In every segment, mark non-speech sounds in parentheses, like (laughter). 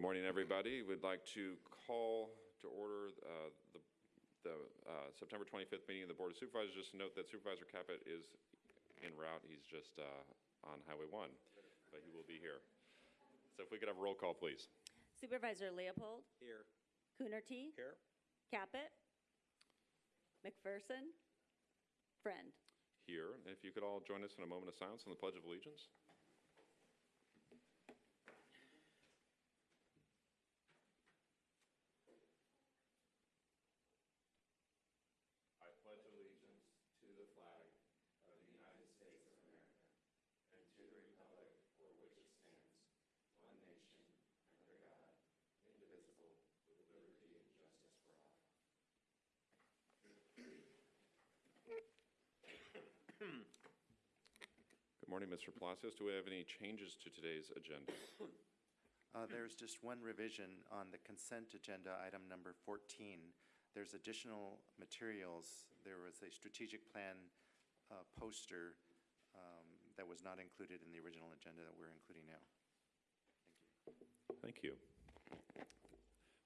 Good morning, everybody. We'd like to call to order uh, the the uh, September 25th meeting of the Board of Supervisors. Just note that Supervisor Caput is en route. He's just uh, on Highway 1, but he will be here. So if we could have a roll call, please. Supervisor Leopold, Here. Coonerty, Here. Caput, McPherson, Friend. Here, and if you could all join us in a moment of silence on the Pledge of Allegiance. I pledge allegiance to the flag of the United States of America and to the republic for which it stands, one nation, under God, indivisible, with liberty and justice for all. Good morning, Mr. Palacios. Do we have any changes to today's agenda? Uh, There's just one revision on the consent agenda, item number 14. There's additional materials. There was a strategic plan uh, poster um, that was not included in the original agenda that we're including now. Thank you.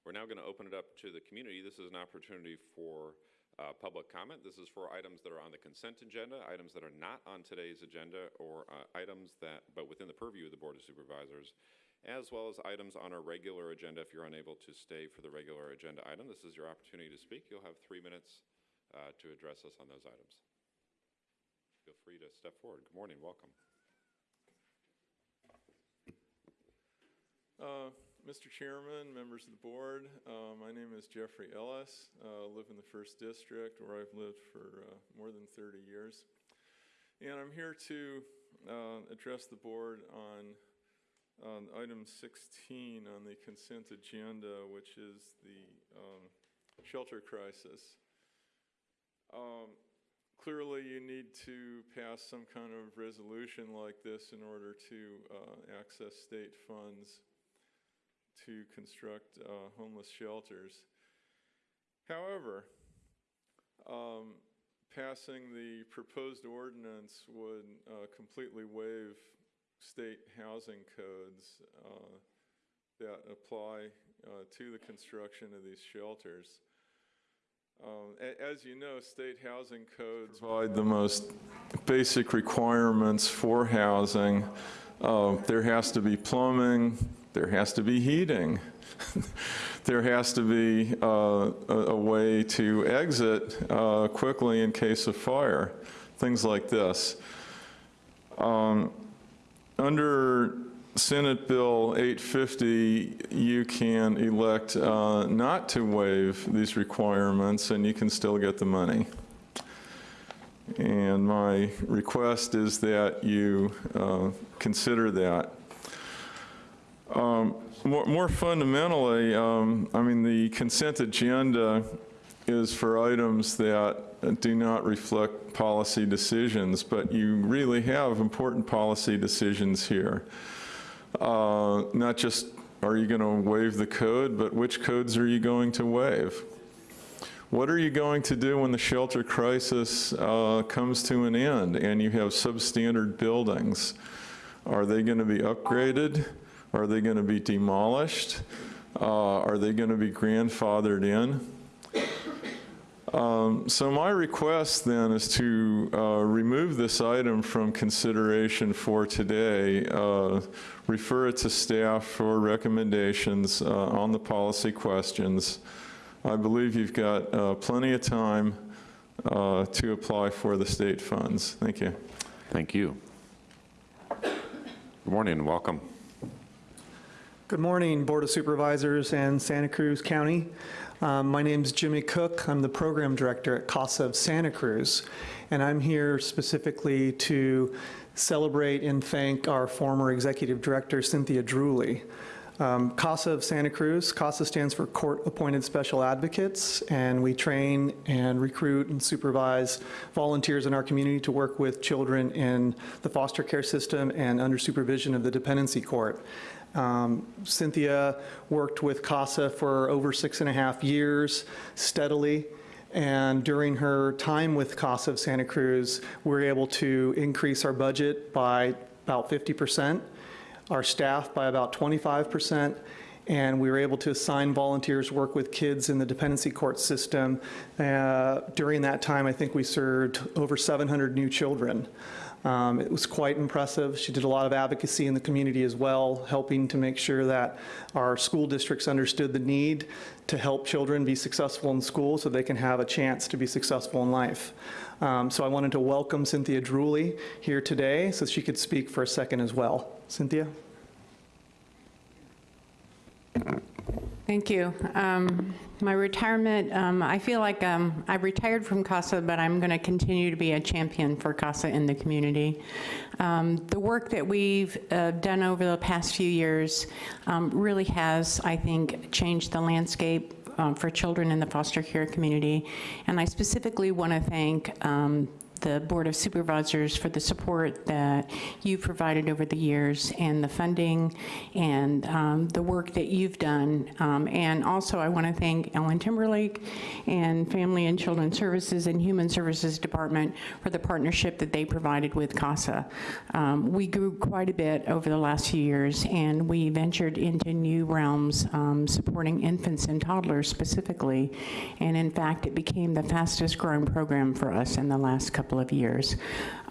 We're now going to open it up to the community. This is an opportunity for uh, public comment. This is for items that are on the consent agenda, items that are not on today's agenda, or uh, items that, but within the purview of the Board of Supervisors, as well as items on our regular agenda. If you're unable to stay for the regular agenda item, this is your opportunity to speak. You'll have three minutes uh, to address us on those items. Feel free to step forward. Good morning, welcome. Mr. Chairman, members of the board, uh, my name is Jeffrey Ellis. Uh, live in the First District where I've lived for uh, more than 30 years. And I'm here to uh, address the board on, on item 16 on the consent agenda, which is the um, shelter crisis. Um, Clearly, you need to pass some kind of resolution like this in order to uh, access state funds to construct uh, homeless shelters. However, um, passing the proposed ordinance would uh, completely waive state housing codes uh, that apply uh, to the construction of these shelters. Um, As you know, state housing codes provide the most basic requirements for housing. Uh, There has to be plumbing, there has to be heating, (laughs) there has to be uh, a a way to exit uh, quickly in case of fire, things like this. Um, Under Senate Bill 850, you can elect uh, not to waive these requirements, and you can still get the money. And my request is that you uh, consider that. Um, More more fundamentally, um, I mean, the consent agenda is for items that do not reflect policy decisions, but you really have important policy decisions here. Uh, Not just, are you going to waive the code, but which codes are you going to waive? What are you going to do when the shelter crisis uh, comes to an end and you have substandard buildings? Are they going to be upgraded? Are they going to be demolished? Uh, Are they going to be grandfathered in? Um, So my request then is to uh, remove this item from consideration for today, uh, refer it to staff for recommendations uh, on the policy questions. I believe you've got uh, plenty of time uh, to apply for the state funds. Thank you. Thank you. Good morning and welcome. Good morning, Board of Supervisors and Santa Cruz County. Um, My is Jimmy Cook. I'm the Program Director at CASA of Santa Cruz, and I'm here specifically to celebrate and thank our former Executive Director, Cynthia Druley. Um, CASA of Santa Cruz, CASA stands for Court Appointed Special Advocates, and we train and recruit and supervise volunteers in our community to work with children in the foster care system and under supervision of the dependency court. Um, Cynthia worked with CASA for over six and a half years steadily. And during her time with CASA of Santa Cruz, we were able to increase our budget by about 50%, our staff by about 25%, and we were able to assign volunteers, work with kids in the dependency court system. Uh, During that time, I think we served over 700 new children. Um, It was quite impressive. She did a lot of advocacy in the community as well, helping to make sure that our school districts understood the need to help children be successful in school so they can have a chance to be successful in life. Um, So I wanted to welcome Cynthia Druley here today so she could speak for a second as well. Cynthia? Thank you. Um, My retirement, um, I feel like um, I retired from CASA, but I'm going to continue to be a champion for CASA in the community. Um, The work that we've uh, done over the past few years um, really has, I think, changed the landscape um, for children in the foster care community. And I specifically want to thank um, the Board of Supervisors for the support that you've provided over the years and the funding and um, the work that you've done. Um, And also, I want to thank Ellen Timberlake and Family and Children Services and Human Services Department for the partnership that they provided with CASA. Um, We grew quite a bit over the last few years, and we ventured into new realms, um, supporting infants and toddlers specifically. And in fact, it became the fastest-growing program for us in the last couple of years.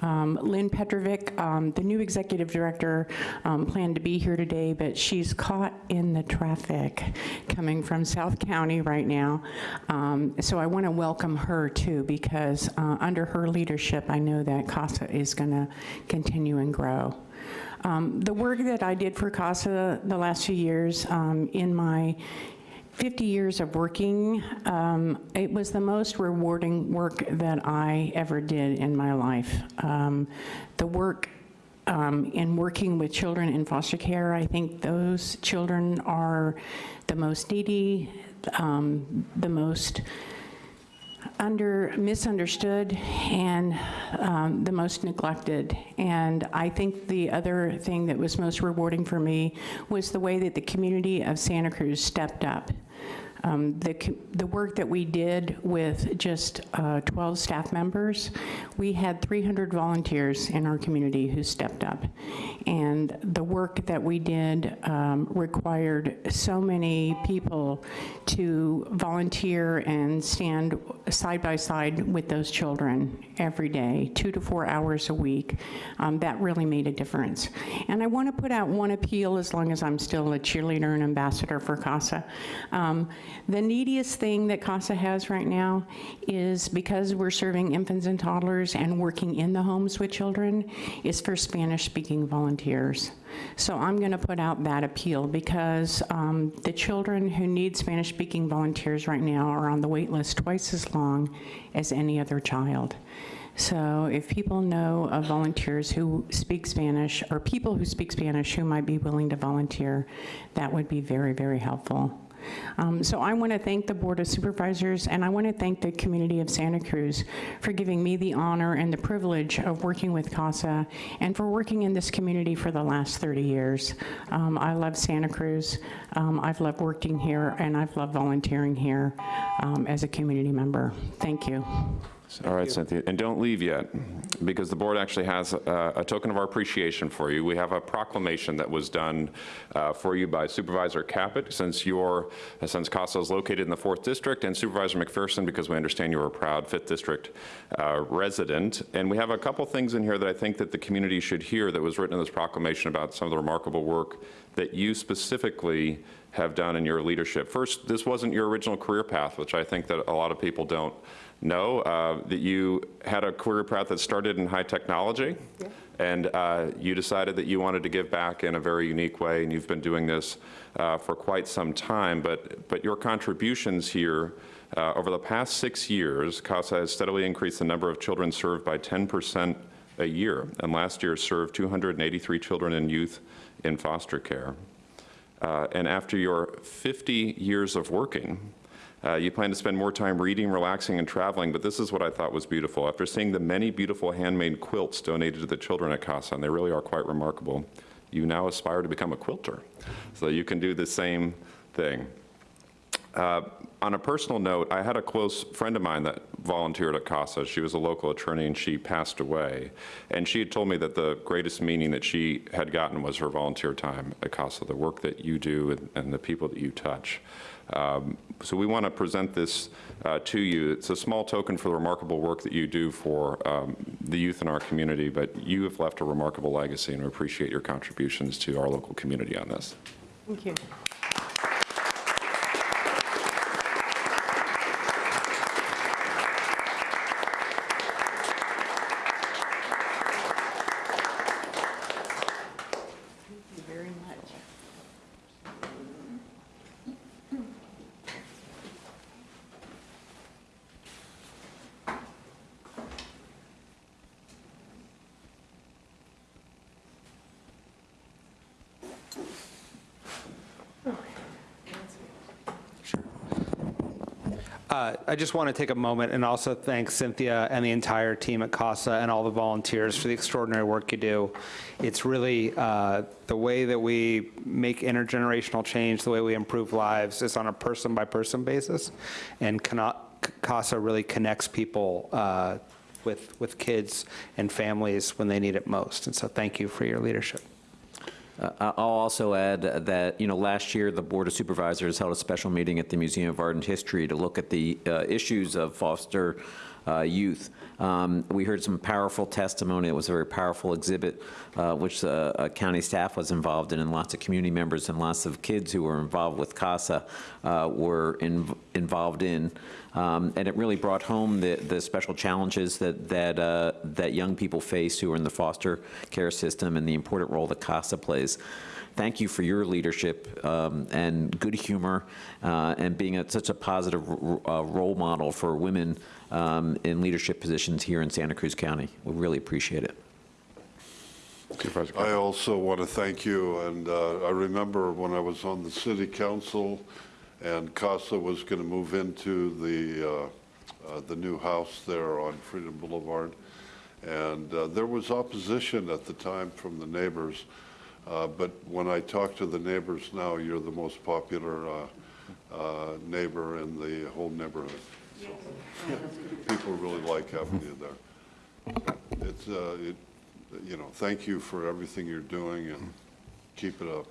Um, Lynn Petrovic, um, the new executive director, um, planned to be here today, but she's caught in the traffic coming from South County right now. Um, So I want to welcome her too, because uh, under her leadership, I know that CASA is going to continue and grow. Um, The work that I did for CASA the last few years um, in my 50 years of working, um, it was the most rewarding work that I ever did in my life. Um, The work um, in working with children in foster care, I think those children are the most needy, um, the most under, misunderstood, and um, the most neglected. And I think the other thing that was most rewarding for me was the way that the community of Santa Cruz stepped up. Um, The, the work that we did with just uh, 12 staff members, we had 300 volunteers in our community who stepped up. And the work that we did um, required so many people to volunteer and stand side by side with those children every day, two to four hours a week. Um, That really made a difference. And I want to put out one appeal, as long as I'm still a cheerleader and ambassador for CASA. Um, The neediest thing that CASA has right now is because we're serving infants and toddlers and working in the homes with children, is for Spanish-speaking volunteers. So I'm going to put out that appeal because um, the children who need Spanish-speaking volunteers right now are on the wait list twice as long as any other child. So if people know of volunteers who speak Spanish, or people who speak Spanish who might be willing to volunteer, that would be very, very helpful. Um, So I want to thank the Board of Supervisors, and I want to thank the community of Santa Cruz for giving me the honor and the privilege of working with CASA, and for working in this community for the last 30 years. Um, I love Santa Cruz. Um, I've loved working here, and I've loved volunteering here um, as a community member. Thank you. All right, Cynthia, and don't leave yet, because the board actually has uh, a token of our appreciation for you. We have a proclamation that was done uh, for you by Supervisor Caput, since your, uh, since CASA is located in the 4th District, and Supervisor McPherson, because we understand you're a proud 5th District uh, resident. And we have a couple things in here that I think that the community should hear that was written in this proclamation about some of the remarkable work that you specifically have done in your leadership. First, this wasn't your original career path, which I think that a lot of people don't know, uh, that you had a career path that started in high technology, and uh, you decided that you wanted to give back in a very unique way, and you've been doing this uh, for quite some time. But, but your contributions here uh, over the past six years, CASA has steadily increased the number of children served by 10% a year, and last year served 283 children and youth in foster care. Uh, And after your 50 years of working, uh, you plan to spend more time reading, relaxing, and traveling, but this is what I thought was beautiful. After seeing the many beautiful handmade quilts donated to the children at CASA, and they really are quite remarkable, you now aspire to become a quilter, so you can do the same thing. Uh, On a personal note, I had a close friend of mine that volunteered at CASA. She was a local attorney and she passed away. And she had told me that the greatest meaning that she had gotten was her volunteer time at CASA, the work that you do and- and the people that you touch. Um, So we want to present this uh, to you. It's a small token for the remarkable work that you do for um, the youth in our community, but you have left a remarkable legacy, and we appreciate your contributions to our local community on this. Thank you. Uh, I just want to take a moment and also thank Cynthia and the entire team at CASA and all the volunteers for the extraordinary work you do. It's really uh, the way that we make intergenerational change, the way we improve lives is on a person-by-person basis, and CASA really connects people uh, with, with kids and families when they need it most. And so thank you for your leadership. Uh, I'll also add that, you know, last year, the Board of Supervisors held a special meeting at the Museum of Art and History to look at the uh, issues of foster uh, youth. Um, We heard some powerful testimony. It was a very powerful exhibit, uh, which uh, uh, county staff was involved in, and lots of community members and lots of kids who were involved with CASA uh, were in- involved in. Um, And it really brought home the, the special challenges that, that, uh, that young people face who are in the foster care system and the important role that CASA plays. Thank you for your leadership um, and good humor uh, and being a, such a positive uh, role model for women um, in leadership positions here in Santa Cruz County. We really appreciate it. I also want to thank you, and uh, I remember when I was on the city council and CASA was going to move into the, uh, uh, the new house there on Freedom Boulevard. And uh, there was opposition at the time from the neighbors. Uh, But when I talk to the neighbors now, you're the most popular uh, uh, neighbor in the whole neighborhood. So, People really like having you there. It's, uh, it, you know, thank you for everything you're doing and keep it up.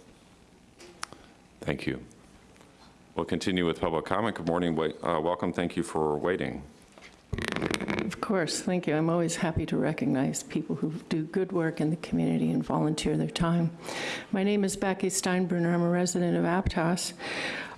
Thank you. We'll continue with public comment. Good morning, wait- uh, welcome, thank you for waiting. Of course, thank you. I'm always happy to recognize people who do good work in the community and volunteer their time. My name is Becky Steinbruner. I'm a resident of Aptos.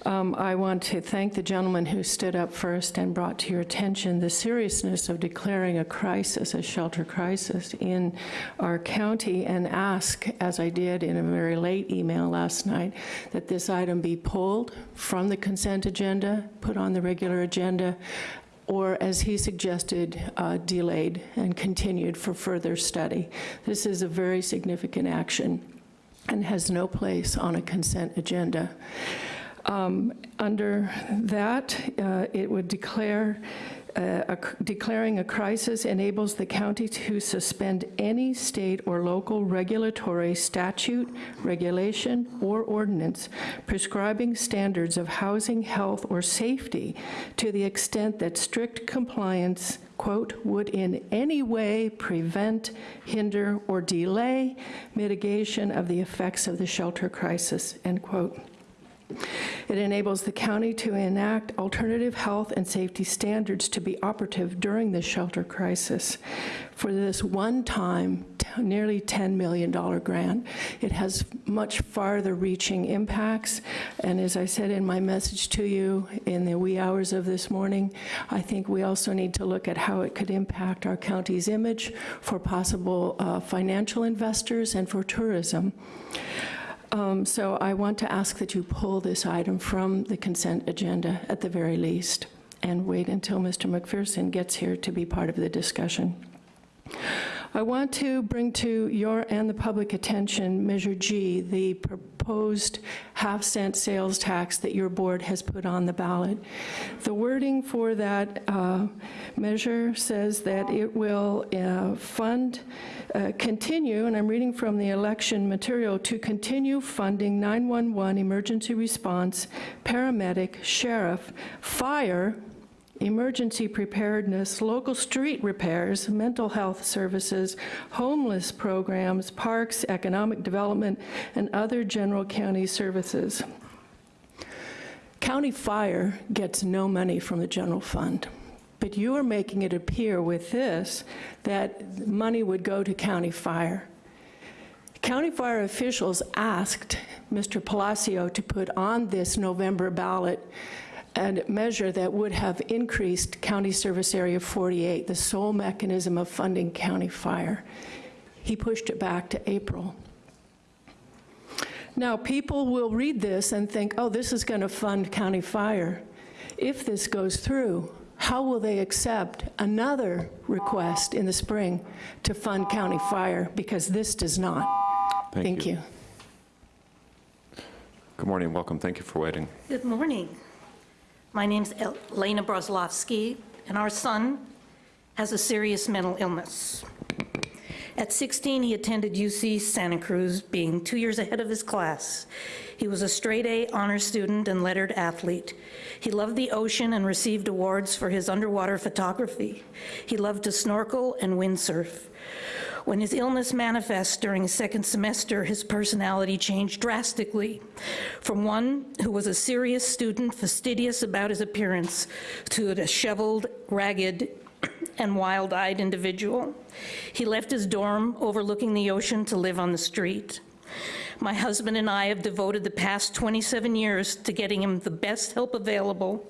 Um, I want to thank the gentleman who stood up first and brought to your attention the seriousness of declaring a crisis, a shelter crisis in our county, and ask, as I did in a very late email last night, that this item be pulled from the consent agenda, put on the regular agenda, or as he suggested, uh, delayed and continued for further study. This is a very significant action and has no place on a consent agenda. Um, Under that, uh, it would declare, uh, a declaring a crisis enables the county to suspend any state or local regulatory statute, regulation, or ordinance prescribing standards of housing, health, or safety to the extent that strict compliance, quote, "would in any way prevent, hinder, or delay mitigation of the effects of the shelter crisis," end quote. It enables the county to enact alternative health and safety standards to be operative during the shelter crisis. For this one-time, nearly $10 million grant, it has much farther-reaching impacts. And as I said in my message to you in the wee hours of this morning, I think we also need to look at how it could impact our county's image for possible uh, financial investors and for tourism. Um, So I want to ask that you pull this item from the consent agenda at the very least, and wait until Mr. McPherson gets here to be part of the discussion. I want to bring to your and the public attention Measure G, the proposed half-cent sales tax that your board has put on the ballot. The wording for that uh, measure says that it will uh, fund, uh, continue, and I'm reading from the election material, to continue funding 911 emergency response, paramedic, sheriff, fire, emergency preparedness, local street repairs, mental health services, homeless programs, parks, economic development, and other general county services. County Fire gets no money from the general fund, but you are making it appear with this that money would go to County Fire. County Fire officials asked Mr. Palacio to put on this November ballot a measure that would have increased County Service Area 48, the sole mechanism of funding county fire. He pushed it back to April. Now, people will read this and think, oh, this is going to fund county fire. If this goes through, how will they accept another request in the spring to fund county fire? Because this does not. Thank you. Good morning, welcome, thank you for waiting. Good morning. My name's Elena Brozlovsky, and our son has a serious mental illness. At 16, he attended UC Santa Cruz, being two years ahead of his class. He was a straight A honor student and lettered athlete. He loved the ocean and received awards for his underwater photography. He loved to snorkel and windsurf. When his illness manifests during his second semester, his personality changed drastically from one who was a serious student, fastidious about his appearance, to a disheveled, ragged, (clears throat) and wild-eyed individual. He left his dorm overlooking the ocean to live on the street. My husband and I have devoted the past 27 years to getting him the best help available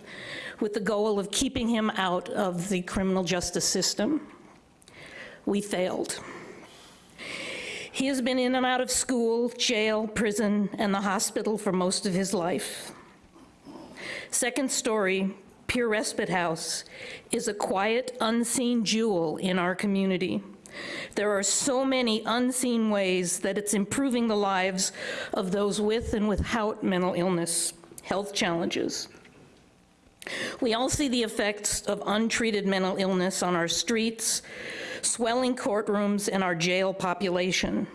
with the goal of keeping him out of the criminal justice system. We failed. He has been in and out of school, jail, prison, and the hospital for most of his life. Second story, Peer Respite House, is a quiet, unseen jewel in our community. There are so many unseen ways that it's improving the lives of those with and without mental illness, health challenges. We all see the effects of untreated mental illness on our streets, swelling courtrooms, and our jail population.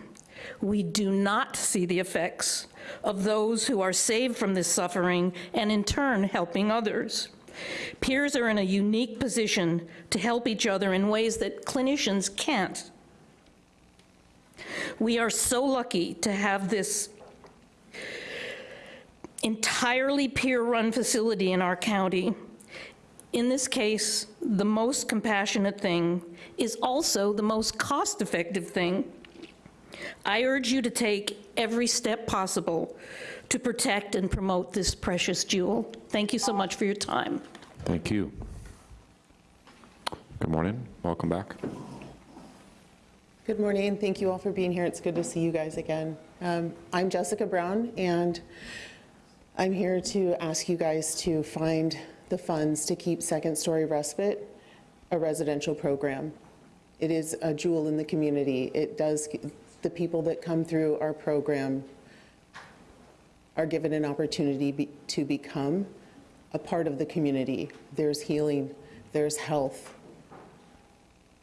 We do not see the effects of those who are saved from this suffering and in turn helping others. Peers are in a unique position to help each other in ways that clinicians can't. We are so lucky to have this entirely peer-run facility in our county. In this case, the most compassionate thing is also the most cost-effective thing. I urge you to take every step possible to protect and promote this precious jewel. Thank you so much for your time. Thank you. Good morning, welcome back. Good morning. Thank you all for being here. It's good to see you guys again. Um, I'm Jessica Brown, and I'm here to ask you guys to find the funds to keep Second Story Respite a residential program. It is a jewel in the community. It does, the people that come through our program are given an opportunity be, to become a part of the community. There's healing, there's health,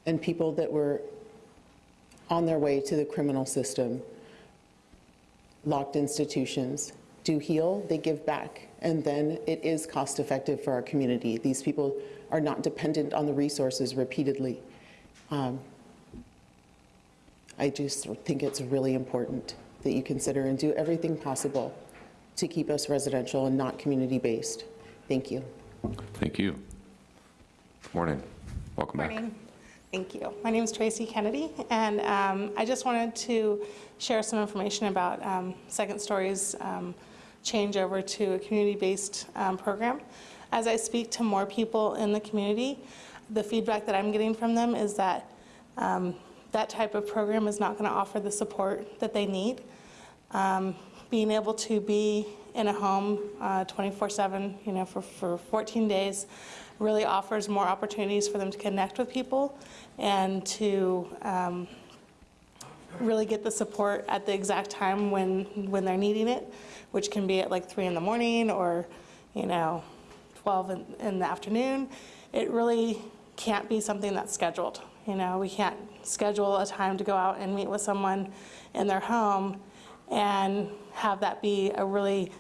and people that were on their way to the criminal system, locked institutions, do heal, they give back, and then it is cost effective for our community. These people are not dependent on the resources repeatedly. Um, I just think it's really important that you consider and do everything possible to keep us residential and not community-based. Thank you. Thank you. Good morning, welcome back. Morning. Thank you. My name is Tracy Kennedy, and um, I just wanted to share some information about um, Second Story's um, change over to a community-based um, program. As I speak to more people in the community, the feedback that I'm getting from them is that um, that type of program is not going to offer the support that they need. Um, being able to be in a home 24/7, uh, you know, for, for 14 days, really offers more opportunities for them to connect with people and to um, really get the support at the exact time when, when they're needing it, which can be at like three in the morning or, you know, 12 in, in the afternoon. It really can't be something that's scheduled. You know, we can't schedule a time to go out and meet with someone in their home and have that be a really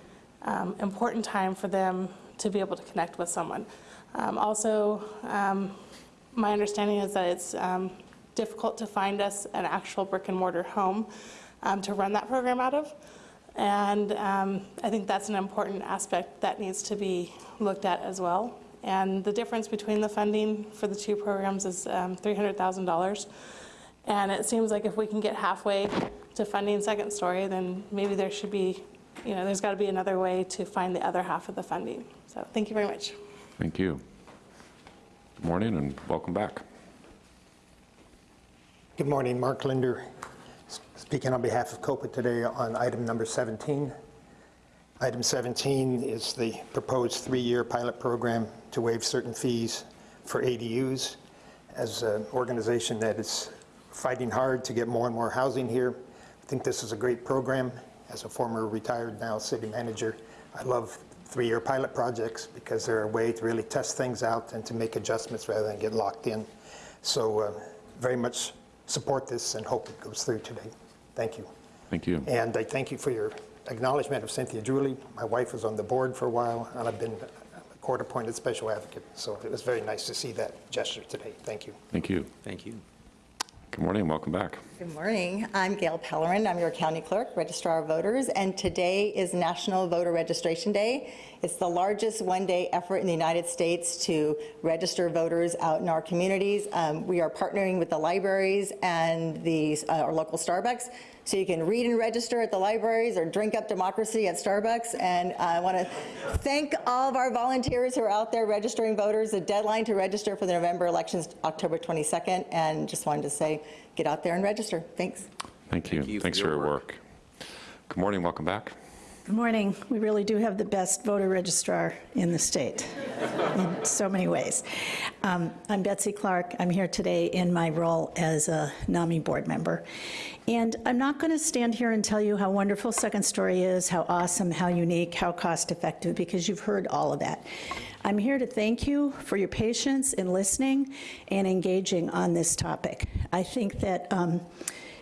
um, important time for them to be able to connect with someone. Um, also, um, my understanding is that it's um, difficult to find us an actual brick and mortar home um, to run that program out of. And um, I think that's an important aspect that needs to be looked at as well. And the difference between the funding for the two programs is um, $300,000. And it seems like if we can get halfway to funding Second Story, then maybe there should be, you know, there's got to be another way to find the other half of the funding. So thank you very much. Thank you. Good morning and welcome back. Good morning, Mark Linder, speaking on behalf of COPA today on item number 17. Item 17 is the proposed three-year pilot program to waive certain fees for ADUs. As an organization that is fighting hard to get more and more housing here, I think this is a great program. As a former retired now city manager, I love three-year pilot projects because they're a way to really test things out and to make adjustments rather than get locked in. So uh, very much support this and hope it goes through today. Thank you. Thank you. And I thank you for your acknowledgement of Cynthia Julie. My wife was on the board for a while, and I've been a court-appointed special advocate, so it was very nice to see that gesture today. Thank you. Thank you. Thank you. Good morning welcome back. Good morning. I'm Gail Pellerin. I'm your county clerk, registrar of voters, and today is National Voter Registration Day. It's the largest one-day effort in the United States to register voters out in our communities. Um, we are partnering with the libraries and the, uh, our local Starbucks so you can read and register at the libraries or drink up democracy at Starbucks. And I want to thank all of our volunteers who are out there registering voters. The deadline to register for the November elections October 22nd, and just wanted to say, get out there and register. Thanks. Thank you. you for Thanks for your your work. Good morning, welcome back. Good morning. We really do have the best voter registrar in the state in so many ways. Um, I'm Betsy Clark. I'm here today in my role as a NAMI board member. And I'm not going to stand here and tell you how wonderful Second Story is, how awesome, how unique, how cost effective, because you've heard all of that. I'm here to thank you for your patience in listening and engaging on this topic. I think that, um,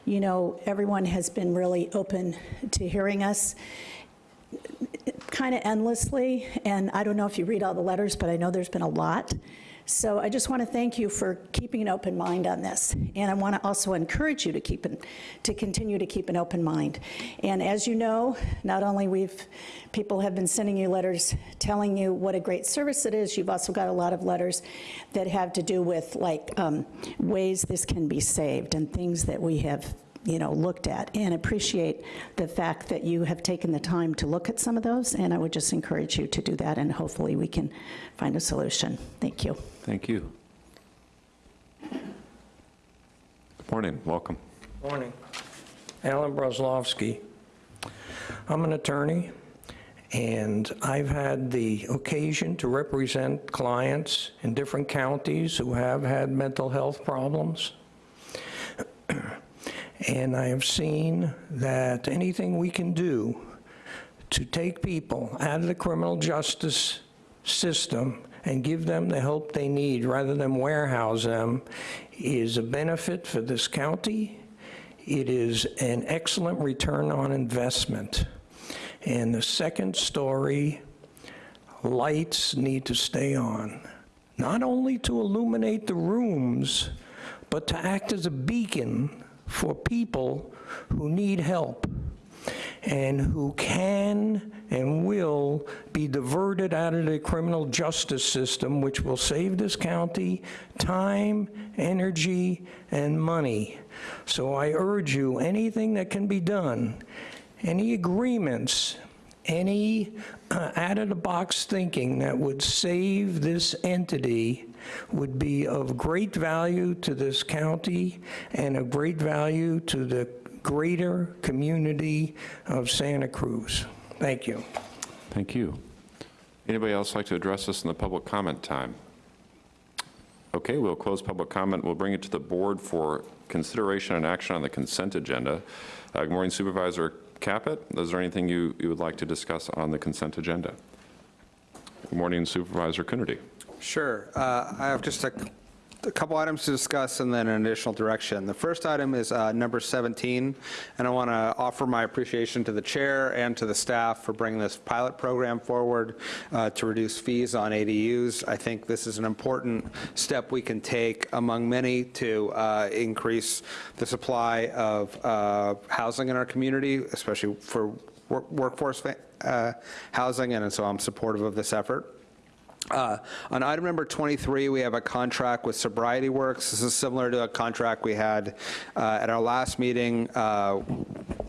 you know, everyone has been really open to hearing us kind of endlessly, and I don't know if you read all the letters, but I know there's been a lot. So I just want to thank you for keeping an open mind on this. And I want to also encourage you to keep an, to continue to keep an open mind. And as you know, not only we've, people have been sending you letters telling you what a great service it is, you've also got a lot of letters that have to do with like um, ways this can be saved and things that we have you know, looked at and appreciate the fact that you have taken the time to look at some of those, and I would just encourage you to do that, and hopefully we can find a solution. Thank you. Thank you. Good morning, welcome. Morning. Alan Brozlovsky. I'm an attorney, and I've had the occasion to represent clients in different counties who have had mental health problems. And I have seen that anything we can do to take people out of the criminal justice system and give them the help they need rather than warehouse them is a benefit for this county. It is an excellent return on investment. And the second story, lights need to stay on, not only to illuminate the rooms, but to act as a beacon for people who need help and who can and will be diverted out of the criminal justice system, which will save this county time, energy, and money. So I urge you, anything that can be done, any agreements, any uh, out-of-the-box thinking that would save this entity would be of great value to this county and of great value to the greater community of Santa Cruz. Thank you. Thank you. Anybody else like to address us in the public comment time? Okay, we'll close public comment. We'll bring it to the board for consideration and action on the consent agenda. Uh, Good morning Supervisor Caput. Is there anything you you would like to discuss on the consent agenda? Good morning Supervisor Coonerty. Sure. Uh, I have just a a couple items to discuss and then an additional direction. The first item is uh, number 17, and I want to offer my appreciation to the chair and to the staff for bringing this pilot program forward uh, to reduce fees on ADUs. I think this is an important step we can take among many to uh, increase the supply of uh, housing in our community, especially for work- workforce uh, housing, and so I'm supportive of this effort. Uh, On item number 23, we have a contract with Sobriety Works. This is similar to a contract we had uh, at our last meeting uh,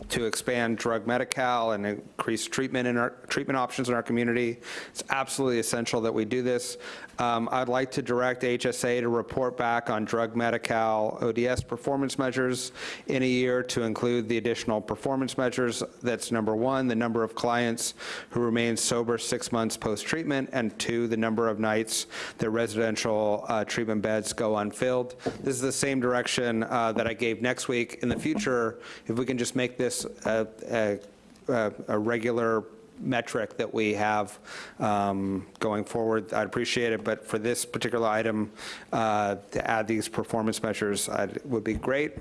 to expand drug Medi-Cal and increase treatment in our, treatment options in our community. It's absolutely essential that we do this. Um, I'd like to direct HSA to report back on drug Medi-Cal ODS performance measures in a year to include the additional performance measures. That's number one, the number of clients who remain sober six months post-treatment, and two, the number of nights that residential uh, treatment beds go unfilled. This is the same direction uh, that I gave next week. In the future, if we can just make this a, a- a regular metric that we have um, going forward, I'd appreciate it, but for this particular item, uh, to add these performance measures I'd- would be great.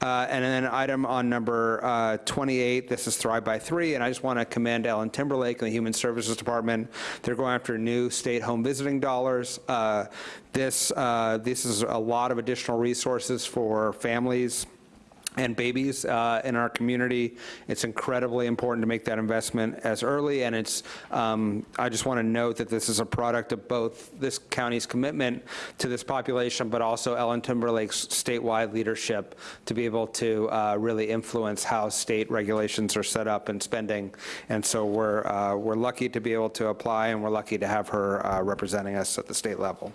Uh, And then item on number uh, 28, this is Thrive by Three, and I just want to commend Ellen Timberlake and the Human Services Department. They're going after new state home visiting dollars. Uh, This, uh, this is a lot of additional resources for families and babies uh, in our community. It's incredibly important to make that investment as early, and it's, um, I just want to note that this is a product of both this county's commitment to this population, but also Ellen Timberlake's statewide leadership to be able to uh, really influence how state regulations are set up and spending. And so we're, uh, we're lucky to be able to apply, and we're lucky to have her uh, representing us at the state level.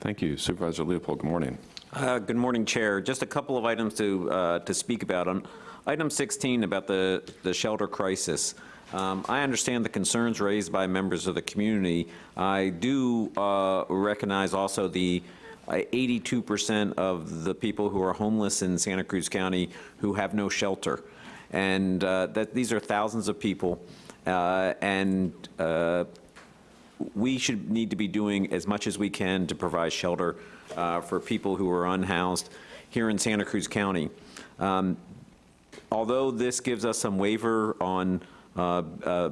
Thank you. Supervisor Leopold, good morning. Uh, Good morning, Chair. Just a couple of items to, uh, to speak about. On item 16 about the, the shelter crisis, um, I understand the concerns raised by members of the community. I do uh, recognize also the uh, 82% of the people who are homeless in Santa Cruz County who have no shelter. And uh, that, these are thousands of people. uh, And uh, we should need to be doing as much as we can to provide shelter uh, for people who are unhoused here in Santa Cruz County. Um, Although this gives us some waiver on uh, uh,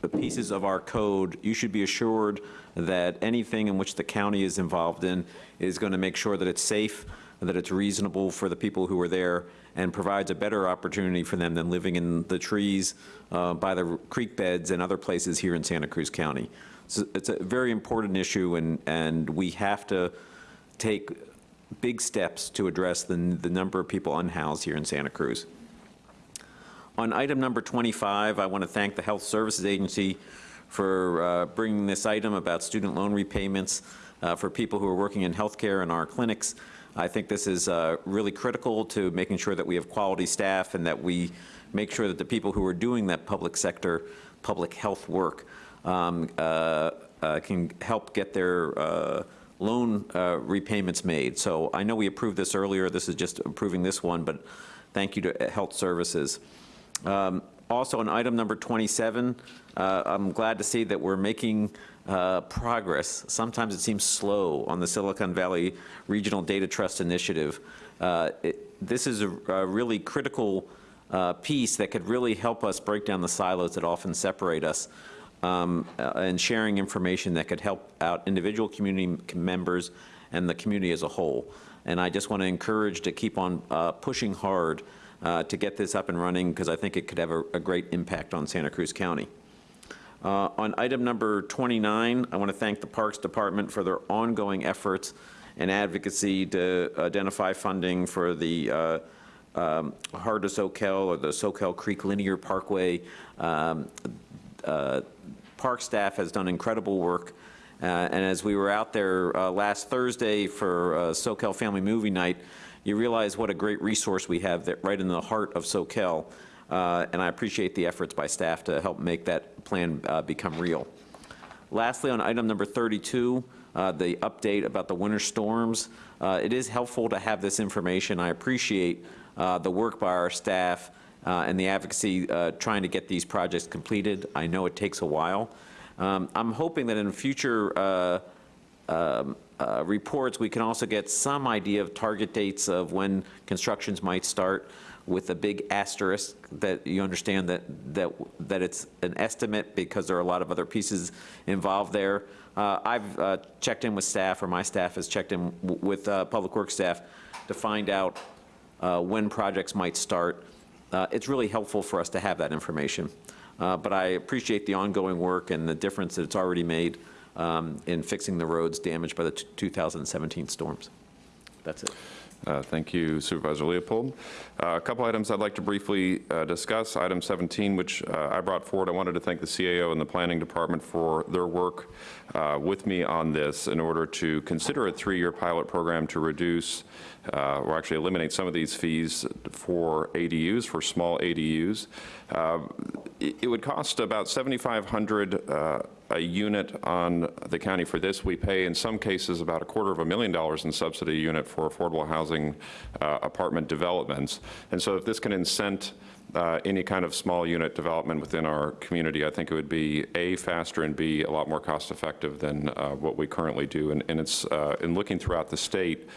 the pieces of our code, you should be assured that anything in which the county is involved in is going to make sure that it's safe, that it's reasonable for the people who are there, and provides a better opportunity for them than living in the trees uh, by the creek beds and other places here in Santa Cruz County. So It's a very important issue, and, and we have to take big steps to address the, the number of people unhoused here in Santa Cruz. On item number 25, I want to thank the Health Services Agency for uh, bringing this item about student loan repayments uh, for people who are working in healthcare in our clinics. I think this is uh, really critical to making sure that we have quality staff and that we make sure that the people who are doing that public sector, public health work um, uh, uh, can help get their uh, loan uh, repayments made. So I know we approved this earlier. This is just approving this one, but thank you to Health Services. Um, Also, on item number 27, uh, I'm glad to see that we're making uh, progress. Sometimes it seems slow on the Silicon Valley Regional Data Trust Initiative. Uh, it- This is a a really critical uh, piece that could really help us break down the silos that often separate us um, uh, and sharing information that could help out individual community members and the community as a whole. And I just want to encourage to keep on uh, pushing hard uh, to get this up and running because I think it could have a, a great impact on Santa Cruz County. Uh, On item number 29, I want to thank the Parks Department for their ongoing efforts and advocacy to identify funding for the uh, um, Heart Soquel or the Soquel Creek Linear Parkway. Um, uh, Park staff has done incredible work. Uh, And as we were out there uh, last Thursday for uh, Soquel Family Movie Night, you realize what a great resource we have that right in the heart of Soquel. Uh, And I appreciate the efforts by staff to help make that plan uh, become real. Lastly, on item number 32, uh, the update about the winter storms. It is helpful to have this information. I appreciate the work by our staff uh, and the advocacy uh, trying to get these projects completed. I know it takes a while. Um, I'm hoping that in future uh, um, uh, reports, we can also get some idea of target dates of when constructions might start with a big asterisk that you understand that, that, that it's an estimate because there are a lot of other pieces involved there. Uh, I've uh, checked in with staff, or my staff has checked in with uh, Public Works staff to find out uh, when projects might start. Uh, It's really helpful for us to have that information. Uh, But I appreciate the ongoing work and the difference that it's already made um, in fixing the roads damaged by the 2017 storms. That's it. Uh, Thank you Supervisor Leopold. Uh, A couple items I'd like to briefly uh, discuss. Item 17, which uh, I brought forward, I wanted to thank the CAO and the Planning Department for their work uh, with me on this in order to consider a three-year pilot program to reduce, uh, or actually eliminate some of these fees for ADUs, for small ADUs. It it would cost about 7,500 uh, a unit on the county for this. We pay, in some cases, about a quarter of a million dollars in subsidy unit for affordable housing uh, apartment developments. And so if this can incent uh, any kind of small unit development within our community, I think it would be, A, faster, and B, a lot more cost-effective than uh, what we currently do. And and it's, uh, in looking throughout the state,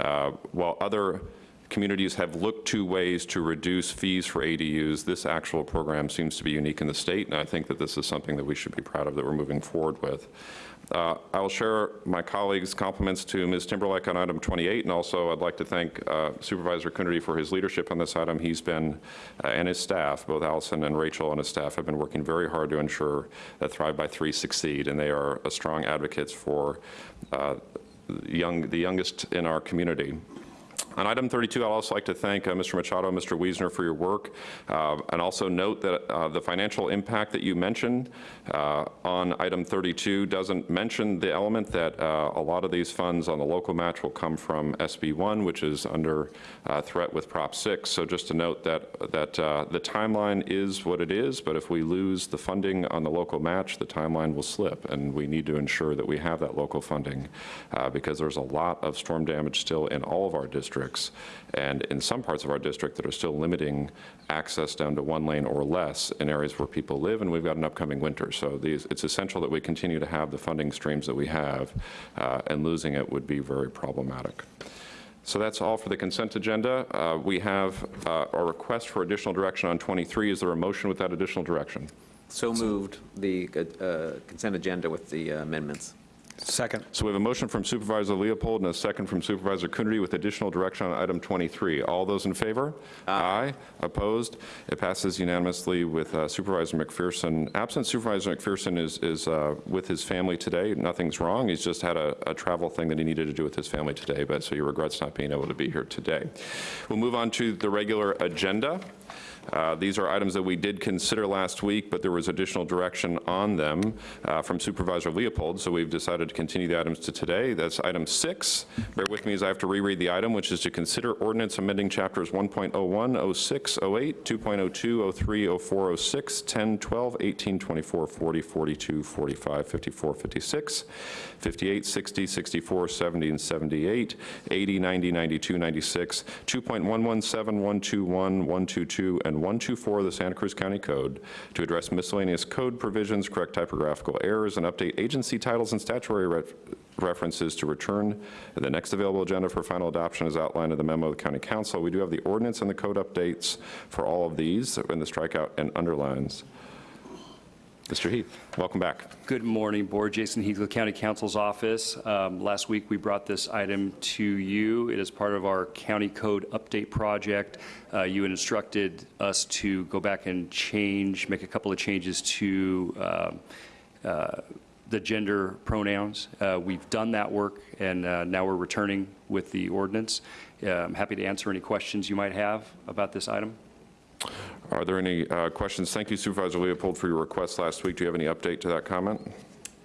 uh, while other communities have looked to ways to reduce fees for ADUs. This actual program seems to be unique in the state, and I think that this is something that we should be proud of that we're moving forward with. Uh, I will share my colleagues' compliments to Ms. Timberlake on item 28, and also I'd like to thank uh, Supervisor Coonerty for his leadership on this item. He's been, uh, and his staff, both Allison and Rachel and his staff, have been working very hard to ensure that Thrive by Three succeed, and they are strong advocates for uh, young, the youngest in our community. On item 32, I'd also like to thank uh, Mr. Machado and Mr. Wiesner for your work, uh, and also note that uh, the financial impact that you mentioned uh, on item 32 doesn't mention the element that uh, a lot of these funds on the local match will come from SB 1, which is under threat with Prop 6. So just to note that, that the timeline is what it is, but if we lose the funding on the local match, the timeline will slip, and we need to ensure that we have that local funding, because there's a lot of storm damage still in all of our districts, and in some parts of our district that are still limiting access down to one lane or less in areas where people live, and we've got an upcoming winter. So these, it's essential that we continue to have the funding streams that we have, uh, and losing it would be very problematic. So that's all for the consent agenda. Uh, We have uh, a request for additional direction on 23. Is there a motion with that additional direction? So moved, the uh, consent agenda with the amendments. Second. So we have a motion from Supervisor Leopold and a second from Supervisor Coonerty with additional direction on item 23. All those in favor? Aye. Opposed? It passes unanimously with uh, Supervisor McPherson. Absent Supervisor McPherson is, is uh, with his family today. Nothing's wrong. He's just had a, a travel thing that he needed to do with his family today, but so he regrets not being able to be here today. We'll move on to the regular agenda. Uh, These are items that we did consider last week, but there was additional direction on them uh, from Supervisor Leopold, so we've decided to continue the items to today. That's item six. Bear with me as I have to reread the item, which is to consider ordinance amending chapters 1.01, 06, 08, 2.02, 03, 04, 06, 10, 12, 18, 24, 40, 42, 45, 54, 56, 58, 60, 64, 70, and 78, 80, 90, 92, 96, 2.117, 121, 122, and 124 of the Santa Cruz County Code to address miscellaneous code provisions, correct typographical errors, and update agency titles and statutory ref- references to return the next available agenda for final adoption as outlined in the memo of the County Counsel. We do have the ordinance and the code updates for all of these in the strikeout and underlines. Mr. Heath, welcome back. Good morning, Board. Jason Heathcliff, County Counsel's Office. Um, Last week, we brought this item to you. It is part of our County Code Update Project. Uh, You instructed us to go back and change, make a couple of changes to um, uh, the gender pronouns. Uh, We've done that work, and uh, now we're returning with the ordinance. I'm happy to answer any questions you might have about this item. Are there any uh, questions? Thank you Supervisor Leopold for your request last week. Do you have any update to that comment?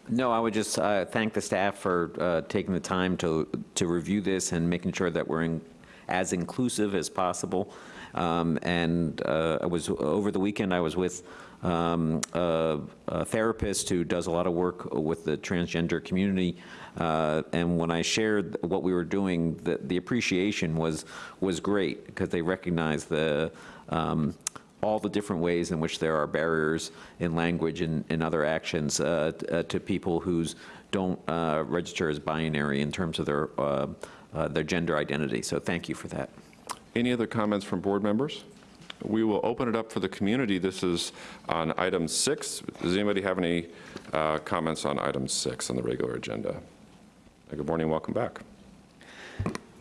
No, I would just uh, thank the staff for uh, taking the time to, to review this and making sure that we're in- as inclusive as possible. Um, And uh, I was, over the weekend, I was with um, a a therapist who does a lot of work with the transgender community. Uh, And when I shared what we were doing, the the appreciation was, was great, because they recognized the, um, all the different ways in which there are barriers in language and, and other actions uh, uh, to people who don't uh, register as binary in terms of their, uh, uh, their gender identity. So thank you for that. Any other comments from board members? We will open it up for the community. This is on item six. Does anybody have any uh, comments on item six on the regular agenda? Uh, Good morning, welcome back.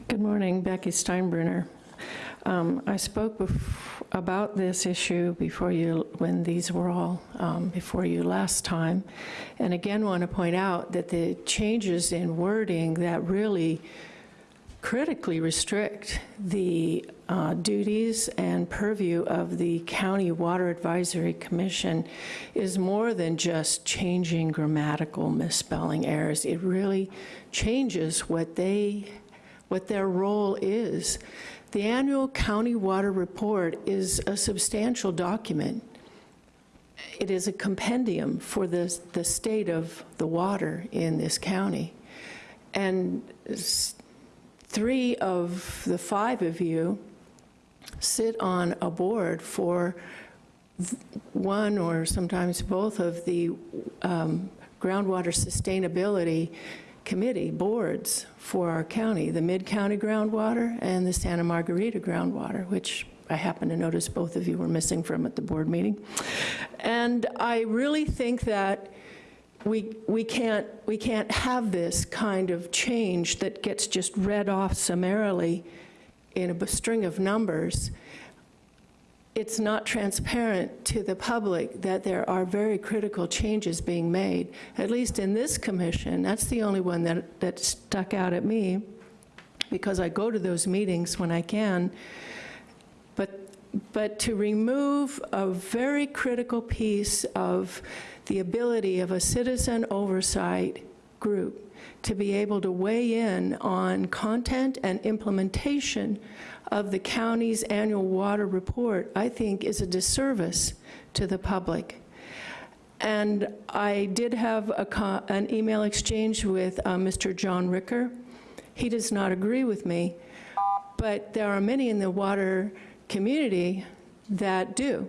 Good morning, Becky Steinbruner. Um, I spoke about this issue before you, when these were all um, before you last time, and again want to point out that the changes in wording that really critically restrict the uh, duties and purview of the County Water Advisory Commission is more than just changing grammatical misspelling errors. It really changes what they, what their role is. The annual county water report is a substantial document. It is a compendium for the, the state of the water in this county. And three of the five of you sit on a board for one or sometimes both of the um, groundwater sustainability committee boards for our county, the Mid-County Groundwater and the Santa Margarita Groundwater, which I happen to notice both of you were missing from at the board meeting. And I really think that we, we can't, we can't have this kind of change that gets just read off summarily in a string of numbers. It's not transparent to the public that there are very critical changes being made. At least in this commission, that's the only one that, that stuck out at me, because I go to those meetings when I can. But, but to remove a very critical piece of the ability of a citizen oversight group to be able to weigh in on content and implementation of the county's annual water report, I think is a disservice to the public. And I did have an email exchange with uh, Mr. John Ricker. He does not agree with me, but there are many in the water community that do.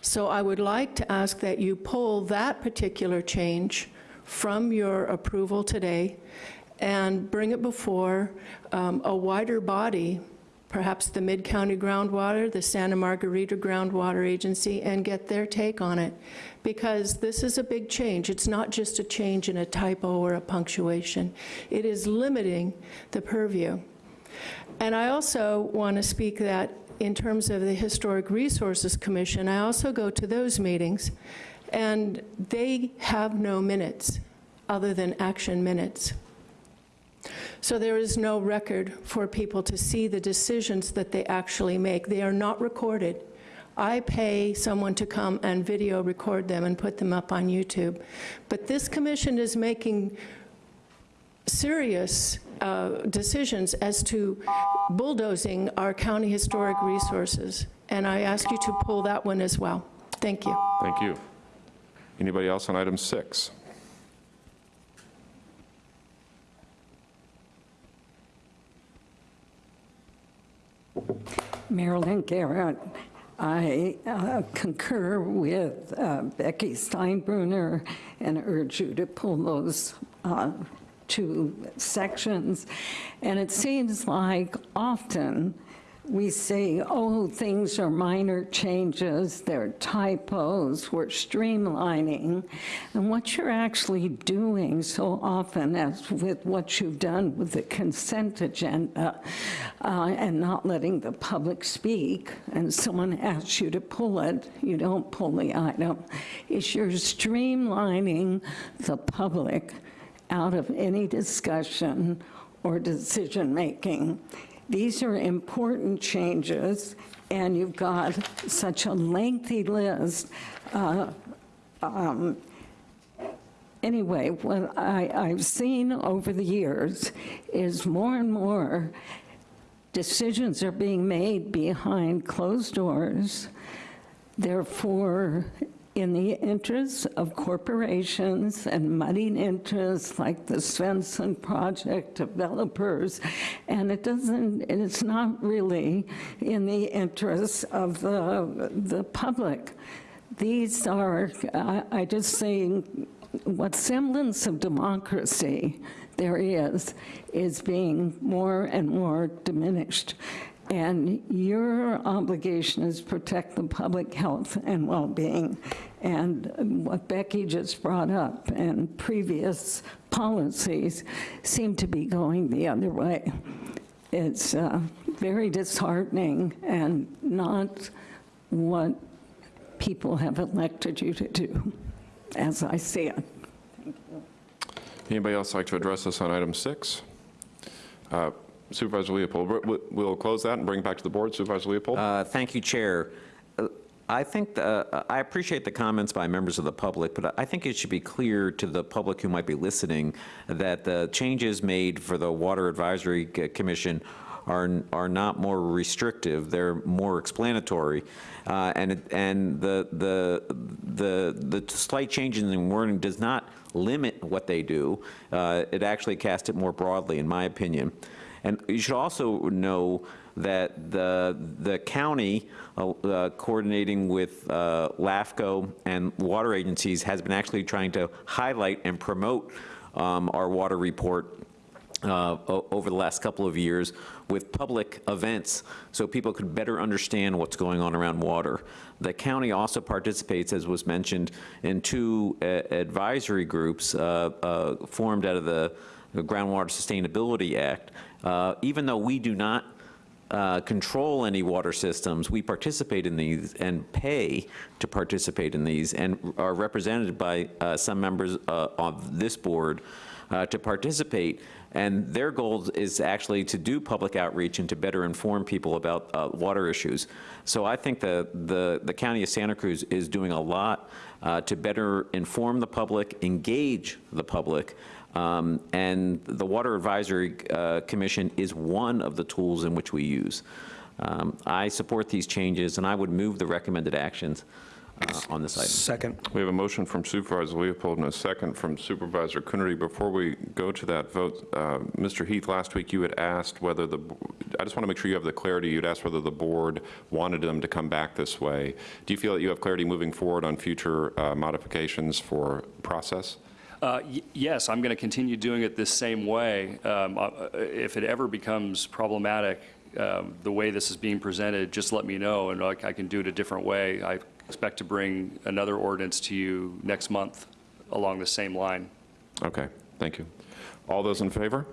So I would like to ask that you pull that particular change from your approval today and bring it before um, a wider body, perhaps the Mid-County Groundwater, the Santa Margarita Groundwater Agency, and get their take on it. Because this is a big change. It's not just a change in a typo or a punctuation. It is limiting the purview. And I also want to speak that in terms of the Historic Resources Commission, I also go to those meetings, and they have no minutes other than action minutes. So there is no record for people to see the decisions that they actually make. They are not recorded. I pay someone to come and video record them and put them up on YouTube. But this commission is making serious uh, decisions as to bulldozing our county historic resources. And I ask you to pull that one as well. Thank you. Thank you. Anybody else on item six? Marilyn Garrett. I uh, concur with uh, Becky Steinbruner and urge you to pull those uh, two sections. And it seems like often we say, oh, things are minor changes, they're typos, we're streamlining. And what you're actually doing so often, as with what you've done with the consent agenda, uh, and not letting the public speak, and someone asks you to pull it, you don't pull the item, is you're streamlining the public out of any discussion or decision-making. These are important changes, and you've got such a lengthy list. Uh, um, Anyway, what I, I've seen over the years is more and more decisions are being made behind closed doors. Therefore, in the interests of corporations and moneyed interests like the Swenson Project developers, and it doesn't, it's not really in the interests of the, the public. These are, I, I just say, what semblance of democracy there is, is being more and more diminished. And your obligation is to protect the public health and well-being. And what Becky just brought up and previous policies seem to be going the other way. It's uh, very disheartening and not what people have elected you to do, as I see it. Anybody else like to address us on item six? Uh, Supervisor Leopold, we- we'll close that and bring it back to the board. Supervisor Leopold? Uh, Thank you, Chair. I think, the- I appreciate the comments by members of the public, but I think it should be clear to the public who might be listening that the changes made for the Water Advisory Commission are, are not more restrictive, they're more explanatory. Uh, And, and the, the, the, the slight changes in wording does not limit what they do. Uh, It actually casts it more broadly, in my opinion. And you should also know that the, the county, uh, uh, coordinating with uh, LAFCO and water agencies, has been actually trying to highlight and promote um, our water report uh, over the last couple of years with public events so people could better understand what's going on around water. The county also participates, as was mentioned, in two uh, advisory groups uh, uh, formed out of the the Groundwater Sustainability Act. Uh, Even though we do not uh, control any water systems, we participate in these and pay to participate in these and are represented by uh, some members uh, of this board uh, to participate. And their goal is actually to do public outreach and to better inform people about water issues. So I think the, the, the County of Santa Cruz is doing a lot to better inform the public, engage the public, um, And the Water Advisory uh, Commission is one of the tools in which we use. Um, I support these changes, and I would move the recommended actions uh, on this item. Second. We have a motion from Supervisor Leopold and a second from Supervisor Coonerty. Before we go to that vote, uh, Mr. Heath, last week you had asked whether the, I just want to make sure you have the clarity, you'd asked whether the board wanted them to come back this way. Do you feel that you have clarity moving forward on future uh, modifications for process? Uh, Yes, I'm going to continue doing it this same way. Um, uh, If it ever becomes problematic, um, the way this is being presented, just let me know, and I I can do it a different way. I expect to bring another ordinance to you next month along the same line. Okay, thank you. All those in favor?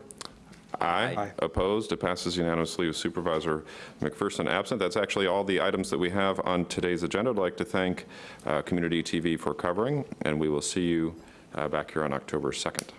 Aye. Opposed? It passes unanimously with Supervisor McPherson absent. That's actually all the items that we have on today's agenda. I'd like to thank uh, Community TV for covering, and we will see you uh, Uh, back here on October 2nd.